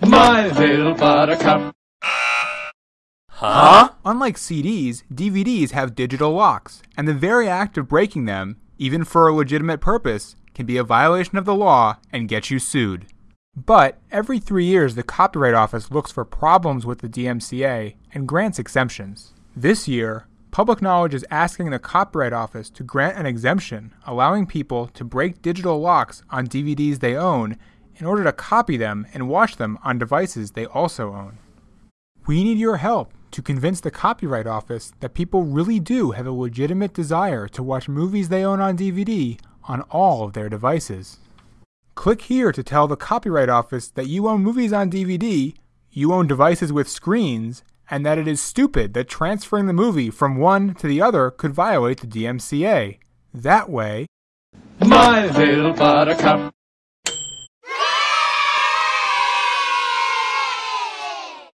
My little buttercup. Huh? Unlike CDs, DVDs have digital locks, and the very act of breaking them, even for a legitimate purpose, can be a violation of the law and get you sued. But every three years, the Copyright Office looks for problems with the DMCA and grants exemptions. This year, Public Knowledge is asking the Copyright Office to grant an exemption allowing people to break digital locks on DVDs they own in order to copy them and watch them on devices they also own. We need your help to convince the Copyright Office that people really do have a legitimate desire to watch movies they own on DVD on all of their devices. Click here to tell the Copyright Office that you own movies on DVD, you own devices with screens, and that it is stupid that transferring the movie from one to the other could violate the DMCA. That way, My little buttercup.